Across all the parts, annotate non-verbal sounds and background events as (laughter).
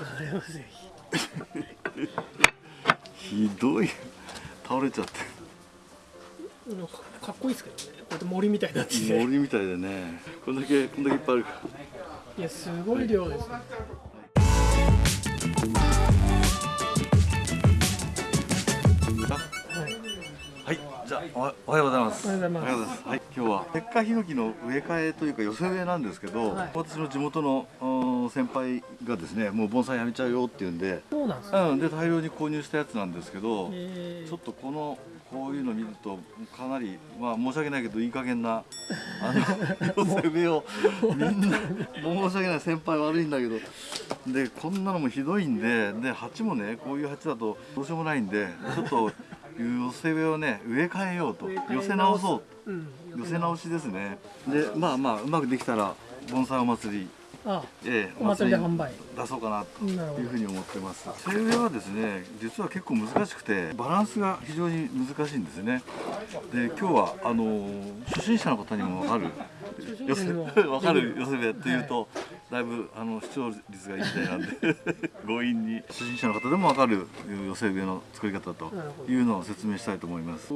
あれはぜひどい。倒れちゃって。かかっこいいですけどね。こうやって森みたいになってて。森みたいでね。こんだけこんだけいっぱいあるから。いやすごい量ですね。はい。はい、じゃあおはおはようございます。おはようございます。おはようございます。はい、今日は鉄火ヒノキの植え替えというか寄せ植えなんですけど、はい。私の地元のうん先輩がですね、もう盆栽やめちゃうよって言うんで、そうなんですね。うん、で大量に購入したやつなんですけど、え。ーちょっとこのこういうの見るとかなりまあ申し訳ないけどいい加減な (laughs) あの寄せ植えをみんな申し訳ない先輩悪いんだけどでこんなのもひどいんでで鉢もねこういう鉢だとどうしようもないんでちょっと寄せ植えをね植え替えようと寄せ直そう。うん寄せ直しですね。でまあまあうまくできたら盆栽お祭りあええお祭りでお販売。出そうかなというふうに思ってます。手植えはですね実は結構難しくてバランスが非常に難しいんですね。で今日はあの初心者の方にも分かる (laughs) 寄せ分かる寄せ植えっていうと、だいぶあの視聴率がいいみたいなんで (laughs) 強引に初心者の方でも分かる寄せ植えの作り方というのを説明したいと思います。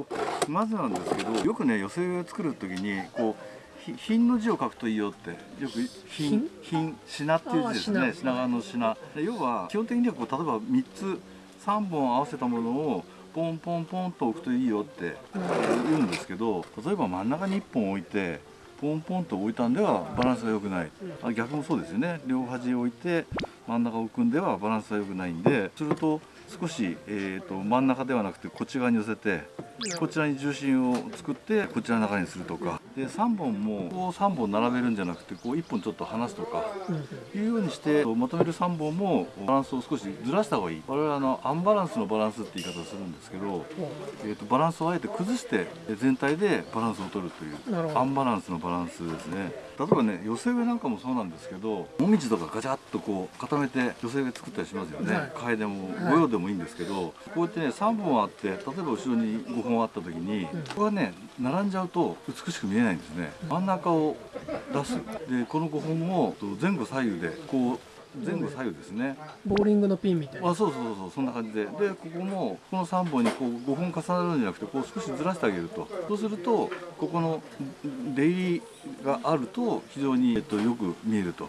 まずなんですけどよくね寄せ植えを作る時にこうひ品の字を書くといいよってよく品品？品っていう字ですね。品。川の品。で要は基本的にはこう例えば3つ3本合わせたものをポンポンポンと置くといいよって言うんですけど例えば真ん中に1本置いてポンポンと置いたんではバランスが良くない、あ逆もそうですよね。両端置いて真ん中を置くんではバランスが良くないんですると少し、えー、と真ん中ではなくてこっち側に寄せてこちらに重心を作ってこちらの中にするとかで3本もこう3本並べるんじゃなくてこう1本ちょっと離すとかいうようにしてまとめる3本もバランスを少しずらした方がいい。我々はあのアンバランスのバランスって言い方をするんですけど、えー、とバランスをあえて崩してえ全体でバランスを取るというアンバランスのバランスですね例えばね寄せ植えなんかもそうなんですけどもみじとかガチャッとこう固めて寄せ植え作ったりしますよね、はい。替えでもはい。御用でもいいんですけど、こうやってね3本あって例えば後ろに5本あった時に、ここがね並んじゃうと美しく見えないんですね。真ん中を出す。でこの5本を前後左右でこう前後左右ですね。ボーリングのピンみたいな。あそうそうそうそんな感じで。でここもこの3本にこう5本重なるんじゃなくてこう少しずらしてあげると。そうするとここの出入りがあると非常に、えっと、よく見えると。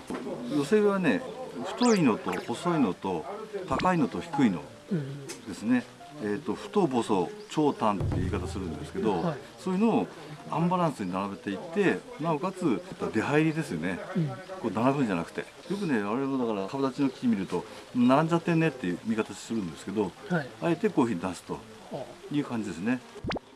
寄せ植えはね太いのと細いのと高いのと低いのうんですね、えー、と太細長短って言い方するんですけど、はい。そういうのをアンバランスに並べていってなおかつ出入りですよね、うん。こう並ぶんじゃなくて。よくね我々もだから株立ちの木見ると並んじゃってんねっていう見方するんですけどはい。あえてこういうふうに出すとはいう感じですね。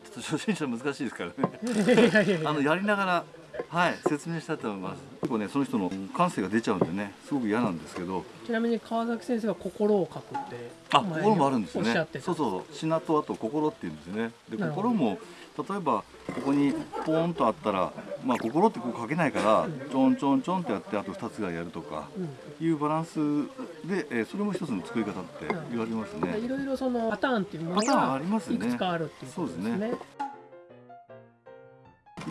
ちょっと初心者難しいですからね。(laughs) あのやりながらはい説明したいと思います。結構ねその人の感性が出ちゃうんでねすごく嫌なんですけど。ちなみに川崎先生が心を書くってあ心もあるんですよねおっしゃってた。そうそうそう。品とあと心っていうんですね。で心も例えばここにポーンとあったらまあ心ってこう書けないからちょんちょんちょんってやってあと2つぐらいやるとかうん。いうバランスで、えーそれも一つの作り方って言われますね。いろいろそのパターンっていうものパターンがありますね。いくつかあるっていうことですね。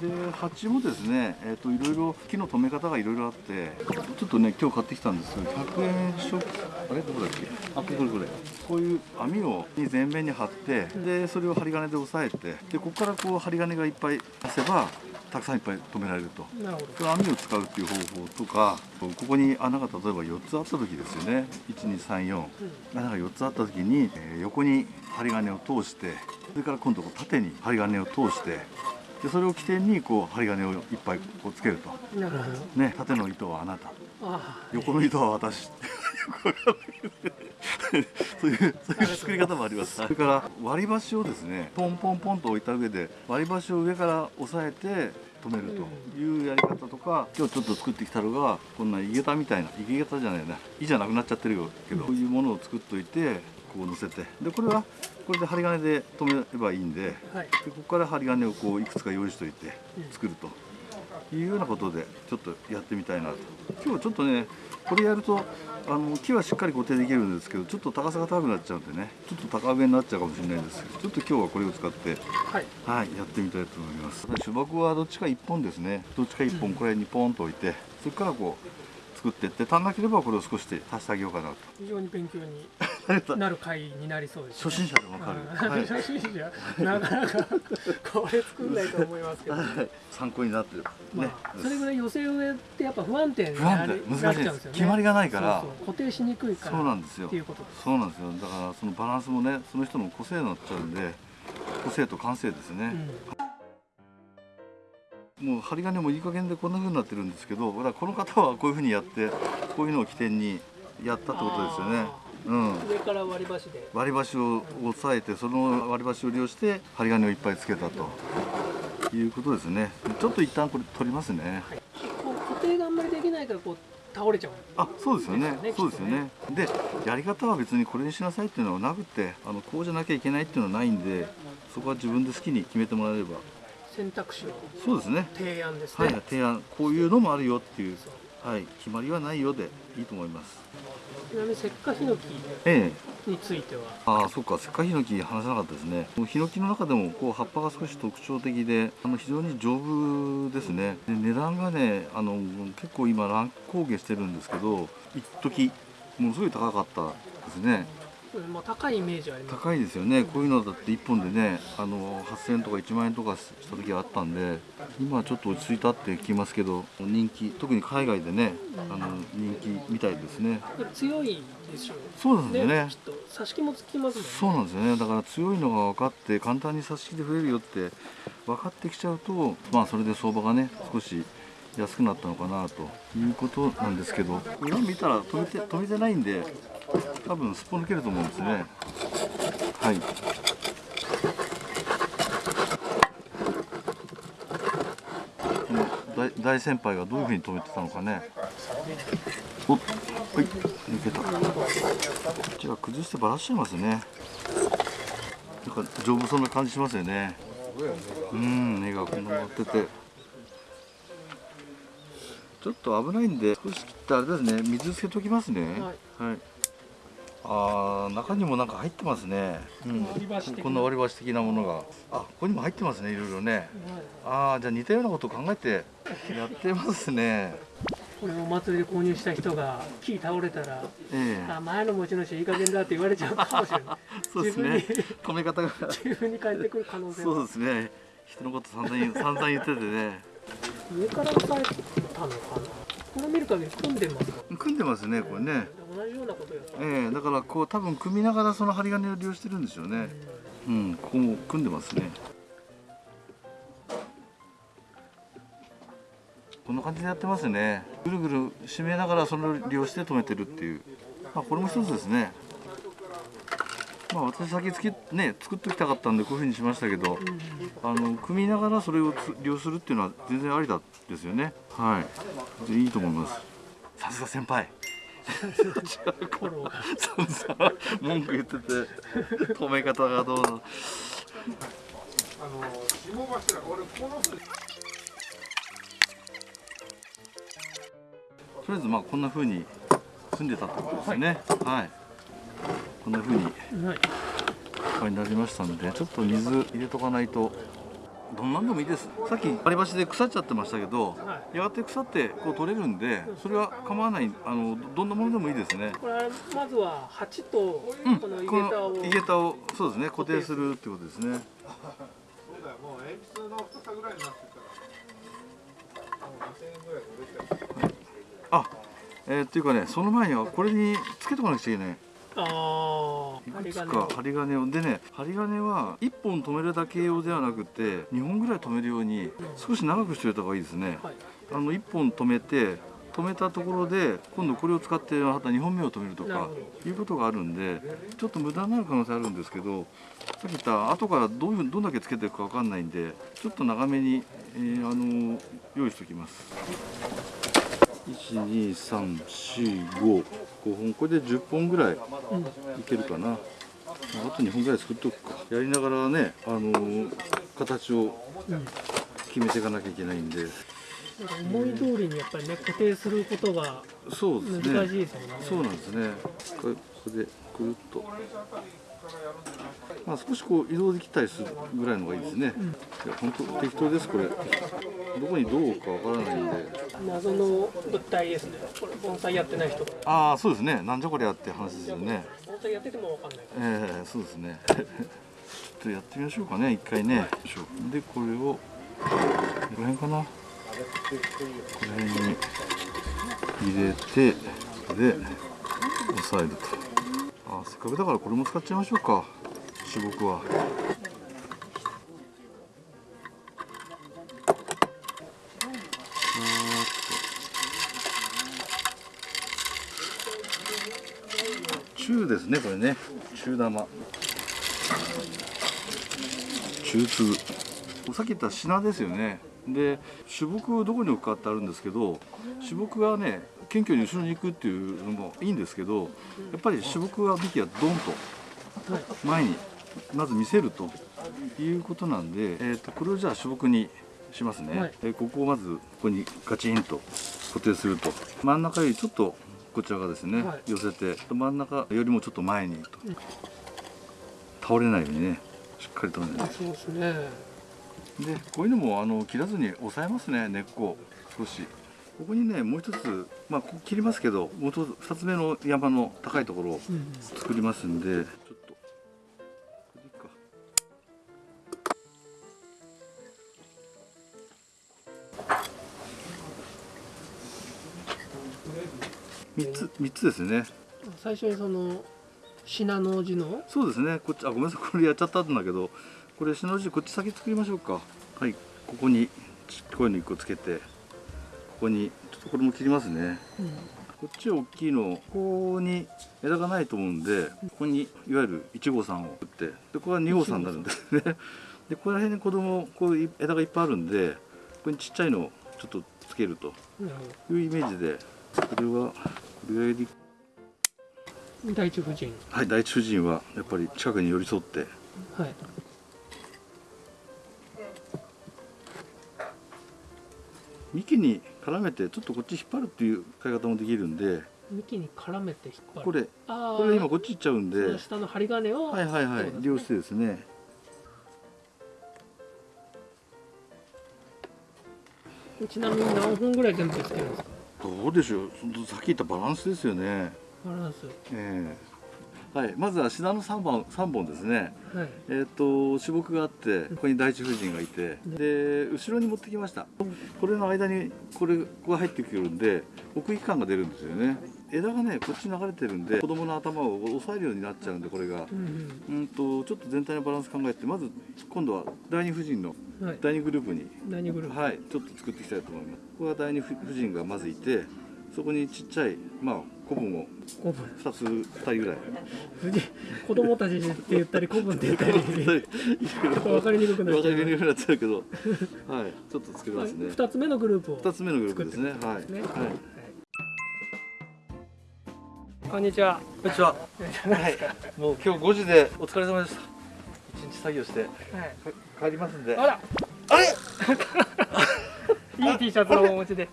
で鉢もですね、えー、といろいろ木の留め方がいろいろあってちょっとね今日買ってきたんですけど100円ショップあれどこだっけ？あこれこれこういう網を全面に貼ってでそれを針金で押さえてでここからこう針金がいっぱい出せばたくさんいっぱい留められると。なるほど。それ網を使うっていう方法とかここに穴が例えば4つあった時ですよね。1234穴が4つあった時に、えー横に針金を通してそれから今度縦に針金を通してでそれを起点にこう針金をいっぱいこうつけると、なるほど。ね、縦の糸はあなた。あ横の糸は私。(laughs) そういうそういう作り方もあります。それから割り箸をですねポンポンポンと置いた上で割り箸を上から押さえて止めるというやり方とか今日ちょっと作ってきたのがこんな井桁みたいな井桁じゃないな井じゃなくなっちゃってるよけどこういうものを作っといてこう乗せてでこれはこれで針金で留めればいいんであ。はい。でここから針金をこういくつか用意しておいて作るというようなことでちょっとやってみたいなと今日はちょっとねこれやるとあの木はしっかり固定できるんですけどちょっと高さが高くなっちゃうんでねちょっと高上になっちゃうかもしれないんですけどちょっと今日はこれを使ってはい。はいやってみたいと思います主木はどっちか1本ですねどっちか1本これにポンと置いてそれからこう作っていって足んなければこれを少しで足してあげようかなと非常に勉強になる回になりそうです、初心者でもわかる、はい、初心者。なかなかこれ作んないと思いますけど、はい。参考になってる、まね。あ、それぐらい寄せ植えってやっぱ不安定に不なり安定。難しい。なっちゃうんですよね。決まりがないから。固定しにくいから。そうなんですよ。っていうことそうなんですよ。だからそのバランスもねその人の個性になっちゃうんで個性と感性ですね、もう針金もいい加減でこんな風になってるんですけどこの方はこういう風にやってこういうのを起点にやったってことですよねうん。うん上から割り箸で。割り箸を押さえてその割り箸を利用して針金をいっぱいつけたと。いうことですね。ちょっと一旦これ取りますね。はい。こう固定があんまりできないからこう倒れちゃう。あそうですよね。ねそうですよね。でやり方は別にこれにしなさいっていうのはなくてあのこうじゃなきゃいけないっていうのはないんでそこは自分で好きに決めてもらえれば。選択肢を。そうですね。提案ですね、はい。提案。こういうのもあるよっていうはい決まりはないよでいいと思います。ちなみに石化ヒノキええ。については。ああそうか。石化ヒノキ話さなかったですね。ヒノキの中でもこう葉っぱが少し特徴的であの非常に丈夫ですね。で値段がねあの結構今乱高下してるんですけど一時ものすごい高かったですね。うんまあ、高いイメージはあります。高いですよね。こういうのだって1本でねあの8000円とか1万円とかした時があったんで今はちょっと落ち着いたって聞きますけど人気特に海外でねあの人気みたいですね。強いでしょうそうなんですよね。きっと挿し木もつきますね。そうなんですよね。だから強いのが分かって簡単に差し引きで増えるよって分かってきちゃうとまあそれで相場がね少し安くなったのかなということなんですけど。裏見たら止めて止めてないんで多分すっぽ抜けると思うんですね。はい。大大先輩がどういうふうに止めてたのかね。おはい。抜けた。こっちが崩してばらしちゃいますね。なんか丈夫そうな感じしますよね。うん根がこんな乗ってて。ちょっと危ないんで少し切ってあれですね。水つけときますね。はい、あー中にもなんか入ってますね、うん、割り箸的な。こんな割り箸的なものが。あここにも入ってますねいろいろね。ああじゃあ似たようなことを考えてやってますね。これお祭りで購入した人が木倒れたらええ。あ前の持ち主いい加減だって言われちゃうかもしれない。(laughs) そうですね。止め方が。自分に返ってくる可能性そうはですね。人のこと散々散々言っててね。上から押さえたのかな。これ見る限り組んでますか？組んでますねこれね同じようなことやええだからこう多分組みながらその針金を利用してるんですよね。うん。ここも組んでますね。こんな感じでやってますね。ぐるぐる締めながらそれを利用して止めてるっていう。まあこれも一つですね。まあ私先つけね作っておきたかったんでこういうふうにしましたけどあの組みながらそれをつ利用するっていうのは全然ありだですよね。はい。でいいと思います。さすが先輩文句言ってて止め方がどうの。とりあえずまあこんな風に組んでたってことですね。はい、こんな風にはい。これになりましたのでちょっと水入れとかないとどんなんでもいいです。さっき割り箸で腐っちゃってましたけど、はやがて腐ってこう取れるんでそれは構わないあのどどんなものでもいいですね。これまずは鉢とうん、この井こ桁ををそうですね固定するってことですね。そうだよもう鉛筆の太さぐらいになってたらもう2000円ぐらいで売れちゃう。あえー、っていうかねその前にはこれにつけとかなくちゃいけないああいくつ針金をか針金を。でね針金は1本止めるだけ用ではなくて2本ぐらい止めるように少し長くしておいた方がいいですね。はい。あの1本止めて止めたところで今度これを使ってまた2本目を止めるとかいうことがあるんでちょっと無駄になる可能性あるんですけどさっき言った後からどういうどんだけつけていくかわかんないんでちょっと長めに、えーあの用意しておきます12345本これで10本ぐらいいけるかな、まああと2本ぐらい作っておくか。やりながらねあの形をうん決めていかなきゃいけないんで。思い通りにやっぱりね固定することがそうですね。難しいですよね。そうなんですね。これこれでくるっとまあ、少しこう移動できたりするぐらいのがいいですね、いや本当適当ですこれ。どこにどうかわからないんで。謎の物体ですね。これ盆栽やってない人。がああそうですね。なんじゃこりゃって話ですよね。盆栽やっててもわかんないええそうですね。ちょっとやってみましょうかね一回ね、でこれをこの辺かな。この辺に入れてで押さえると。あせっかくだからこれも使っちゃいましょうか。主木は。中ですねこれね。中玉。中粒。さっき言った品ですよね。で主木どこに置くかってあるんですけど主木がね謙虚に後ろに行くっていうのもいいんですけどやっぱり主木は幹はドンと前にまず見せるということなんで、えー、とこれをじゃあ主木にしますね、はい。えーここをまずここにガチンと固定すると。真ん中よりちょっとこちらがですね、はい。寄せて真ん中よりもちょっと前にと。倒れないようにねしっかりとねそうですね。でこういうのもあの切らずに押さえますね根っこ少しここにねもう一つまあここ切りますけどもう一つ二つ目の山の高いところをうん作りますんでちょっとこれでいいか。三つ三つですね。最初にその信濃字の？そうですね。こっちあごめんなさい。これやっちゃったんだけどこれ篠字こっち先作りましょうか。はいここにちこういうの一個つけてここにちょっとこれも切りますね。うん。こっち大きいのここに枝がないと思うんでここにいわゆる1号さんを打ってでここは2号さんになるんですね。でここら辺に子供こういう枝がいっぱいあるんでここにちっちゃいのをちょっとつけるというイメージでこれはこれよりど第一夫人。はい第一夫人はやっぱり近くに寄り添ってはい幹に絡めてちょっとこっち引っ張るっていう使い方もできるんで幹に絡めて引っ張る。これこれ今こっち行っちゃうんで下の針金を。はいはいはい利用してですね。ちなみに何本ぐらい全部つけるんですか？どうでしょう。そのさっき言ったバランスですよね。バランス。ええはいまずはシダの3本三本ですね。はい。えっ、と主木があってここに第一夫人がいてで後ろに持ってきました。これの間にこれここが入ってくるんで奥行き感が出るんですよね。枝がねこっちに流れてるんで子供の頭を押さえるようになっちゃうんでこれが。うんうん。とちょっと全体のバランス考えてまず今度は第二夫人の第二グループに何グループ。はいちょっと作っていきたいと思います。ここは第二夫人がまずいてそこにちっちゃいまあ古文を古文。2つ2人ぐらい。子供たちって言ったり古文って言ったり。ちょっと分かりにくくなっちゃう。りにくくなっちゃうけどはいちょっと作りますね。二つ目のグループを2つ目のグループですね。はい、はい。こんにちは。こんにちは。はい。もう今日5時でお疲れ様でした。一日作業してはい。帰りますんで。あら。あれ？(laughs) いい T シャツをお持ちで。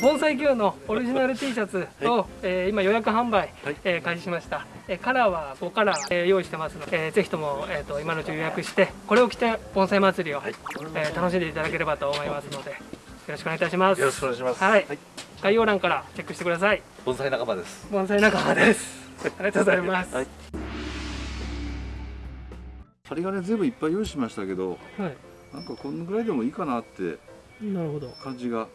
盆栽 Q のオリジナル T シャツを、えー今予約販売、はい。えー開始しました、えーカラーは5カラー、えー用意してますので、えーぜひとも、えー、と今のうち予約してこれを着て盆栽祭りを、えー楽しんでいただければと思いますのでよろしくお願いいたします。よろしくお願いします。はい。概要欄からチェックしてください。盆栽仲間です。盆栽仲間です。(laughs) ありがとうございます。はい。針金全部いっぱい用意しましたけど、はい。なんかこのぐらいでもいいかなってなるほど。感じが。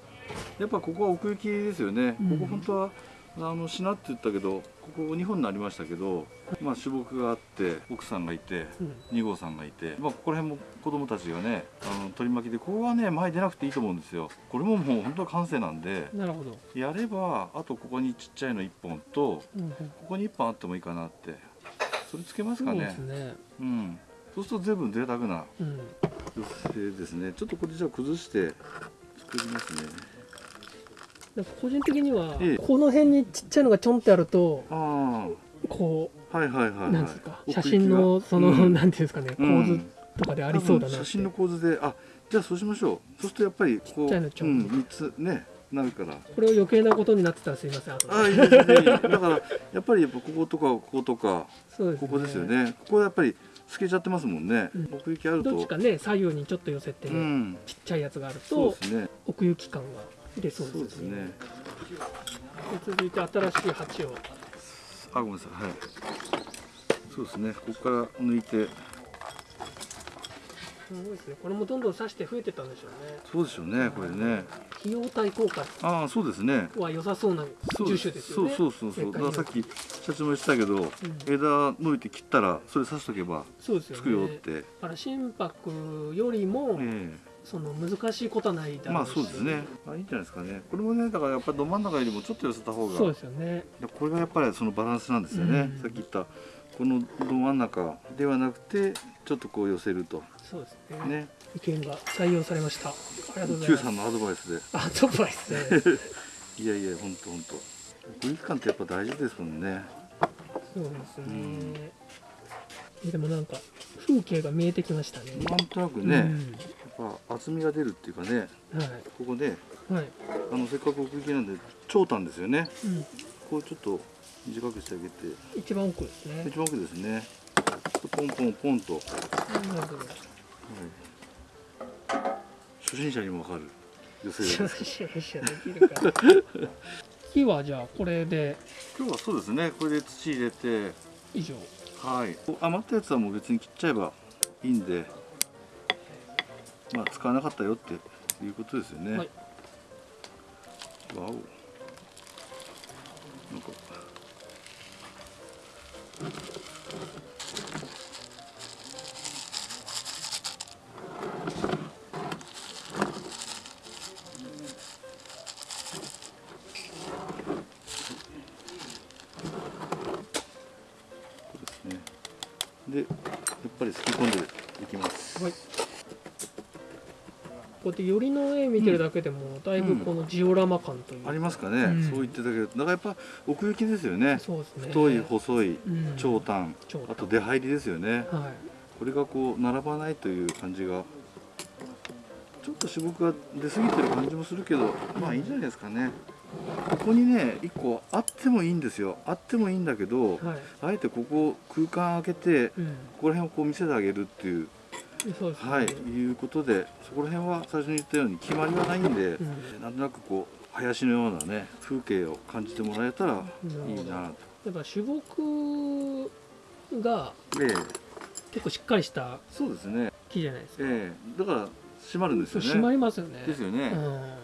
やっぱここは奥行きですよね。うん。ここ本当は。あのしなって言ったけどここ2本になりましたけど、まあ、主木があって奥さんがいてうん。2号さんがいて、まあ、ここら辺も子供たちがねあの取り巻きでここはね前出なくていいと思うんですよ。これももう本当は完成なんでなるほど、やればあとここにちっちゃいの1本とうんうん。ここに1本あってもいいかなって。それつけますそうでかねすね。うんそうすると随分贅沢なうん。女性ですね。ちょっとこれじゃあ崩して作りますね。で個人的には、ええ。この辺にちっちゃいのがちょんってあるとあこあはいはいはい、なんですか写真のその、うん。なんていうんですかね構うん。図とかでありそうだな写真の構図であじゃあそうしましょう。そうするとやっぱりこうちっちゃいのちょんうん、3つねなるから。これを余計なことになってたらすいませんああいいですだからやっぱりやっぱこことかこことかそうです、ね、ここですよね。ここやっぱり透けちゃってますもんね、うん。奥行きあると。どっちかね左右にちょっと寄せて、うん。ちっちゃいやつがあるとね。奥行き感が出そうですすね。で続いて新しい鉢を。あごめんなさい。はい。そうですね。ここから抜いてすごいですね。これもどんどん刺して増えてったんでしょうね。そうでしょうねこれね。費用対効果ああそうですね。は良さそうなそう樹種ですよね。そうそうそうそう。だからさっき社長も言ってたけど、ん。枝伸びて切ったらそれ刺しとけばそうですよね。つくよって、だから心拍よりも、えその難しいことはないまあそうですね。あいいんじゃないですかね。これもねだからやっぱりど真ん中よりもちょっと寄せた方が。そうですよね。これがやっぱりそのバランスなんですよね、うん。さっき言ったこのど真ん中ではなくてちょっとこう寄せると。そうですね。ね。意見が採用されました。ありがとうござい Q ます。さんのアドバイスで。あドバイで。す (laughs) ねいやいやほんとほんと。空気感ってやっぱ大事ですもんね。そうですね、でもなんか風景が見えてきましたね。なんとなくね、やっぱ厚みが出るっていうかねうん、はここでいはい、あのせっかく奥行きなんで長短ですよね。うん、こうちょっと短くしてあげて。一番奥ですね。一番奥ですね。ポンポンポンと、はい、なるほど初心者にもわかる。寄せシャですシャシャできるかな木 (laughs) はじゃあこれで。今日はそうですね。これで土入れて。以上。はい。余ったやつはもう別に切っちゃえばいいんで。まあ使わなかったよって。いうことですよね、はい。わお。なんか Thank you. 見てるだけでもだいぶこのジオラマ感というか。ありますかね、うん。そう言ってたけどだからやっぱ奥行きですよね。そうですね。太い細いうん。長短、長短。あと出入りですよね。はい。これがこう並ばないという感じがちょっと渋くが出過ぎてる感じもするけどまあいいんじゃないですかね。ここにね1個あってもいいんですよ。あってもいいんだけどはい。あえてここ空間開けてうん。ここら辺をこう見せてあげるっていうそうですねはいいうことでそこら辺は最初に言ったように決まりはないんで、うんなんとなくこう林のようなね風景を感じてもらえたらいいなと。やっぱ種木がええ結構しっかりしたそうですね。木じゃないですかええだから閉まるんですよね。そう締まりますよねですよね。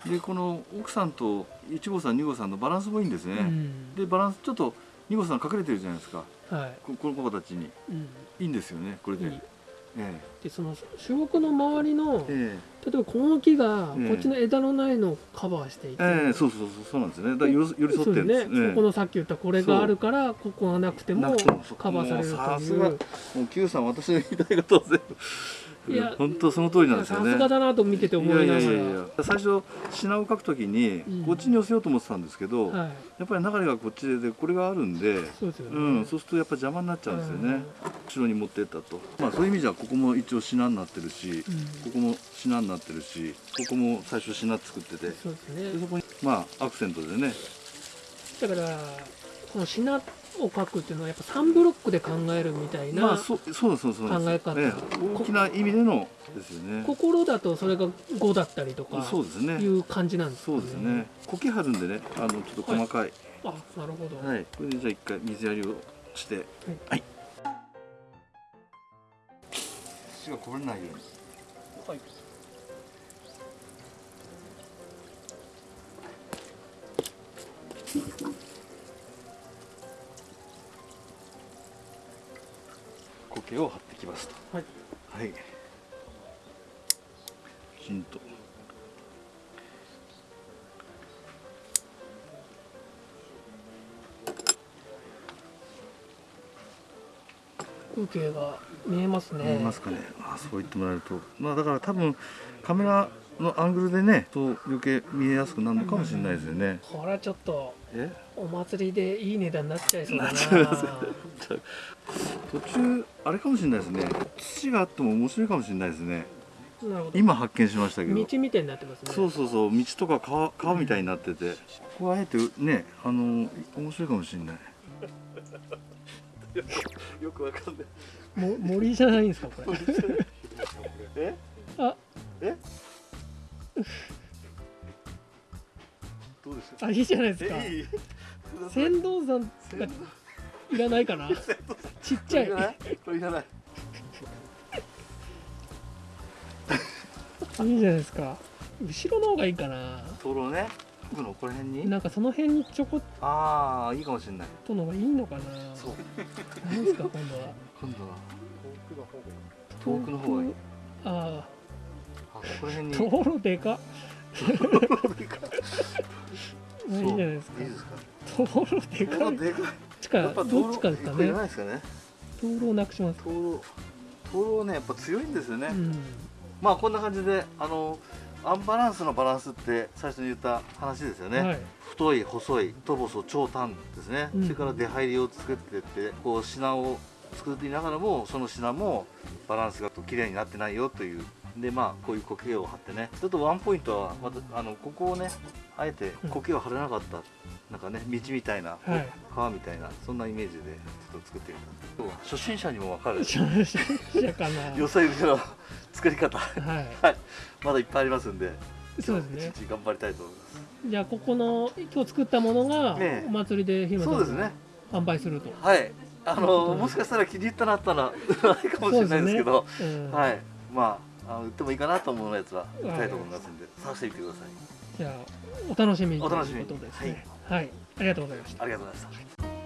でこの奥さんと1号さん2号さんのバランスもいいんですね。うん、うんでバランスちょっと2号さん隠れてるじゃないですか。はここの子たちにい、うん、いいんですよね。これで。でその種木の周りのええ。例えばこの木がええ。こっちの枝のないのをカバーしていて、えええそうそうそうそうなんですね。だから寄り添ってるんです。ね、ええここのさっき言ったこれがあるからここがなくてもカバーされるという。すが。もう Q さん私の言いたいことを全部いや本当その通りなんですよね。さすがだなと見てて思いながら。最初品を書くときにうん。こっちに寄せようと思ってたんですけど、はい、やっぱり流れがこっちでこれがあるんで、そうですよね、うん、そうするとやっぱ邪魔になっちゃうんですよね、後ろに持ってったと。まあそういう意味じゃここも一応品になってるし、うん。ここも品になってるしここも最初品作ってて。でそうですね。そこにまあアクセントでね。だからこの品を書くっていうのはやっぱ3ブロックで考えるみたいな、考え方。ええ。大きな意味でのですよね。心だとそれが5だったりとかそうですねいう感じなんですかそうですね。苔張るんでねあのちょっと細かい。あなるほど、はい、これでじゃあ一回水やりをして。はい、土がこぼれないように。はい苔を張ってきますと。はい。はい。きちんと風景が見えますね。見えますかね。あそう言ってもらえると。まあだから多分カメラのアングルでねそう余計見えやすくなるのかもしれないですよね、これはちょっとえ？お祭りでいい値段になっちゃいそうだな (laughs) 途中あれかもしれないですね。土があっても面白いかもしれないですね。今発見しましたけど。道みたいになってますね。そうそうそう。道とか川川みたいになってて、ここはあえてねあの面白いかもしれない。(laughs) よくわかんない。も森じゃないんですかこれ。え？あ。え？(laughs) どうでしあいいじゃないですか。船頭さんがいらないかな？(laughs) ちっちゃい。これいらない。いらないいいじゃないですか。後ろの方がいいかな。灯籠ね。奥のこの辺に？なんかその辺にちょこっああいいかもしれない。との方がいいのかな。そう。何ですか今度は。今度は。遠くの方が遠くの方がいい。ああこの辺に。あ道路でかい。(laughs) いじゃないですか。いいですか。道路でかい。灯籠でかい。どっちかやっぱどっちかですかね。らないですかね。灯籠をなくします。灯籠灯籠ねやっぱ強いんですよね、うん。まあこんな感じであのアンバランスのバランスって最初に言った話ですよね、はい。太い細い太細長短ですね、うん。それから出入りを作っていってこう品を作っていながらもその品もバランスが綺麗になってないよという。でまあこういう苔を張ってね。ちょっとワンポイントはまたあのここをねあえて苔を張れなかった、なんかね道みたいな、はい。川みたいなそんなイメージでちょっと作ってみた今日は初心者にも分かる。初心者かな。(laughs) よそ行くの作り方。はい。(laughs) はい。まだいっぱいありますんでそうですね。一日頑張りたいと思います。じゃあここの今日作ったものがお祭りでひまさんがそうですね。販売すると。はい。あのもしかしたら気に入ったなったらない (laughs) かもしれないですけど。ねうん。はい。まああの売ってもいいかなと思うやつは売りたいと思いますんで探してみてください。じゃあお楽しみに。お楽しみ。にということですねはい、ありがとうございました。ありがとうございました。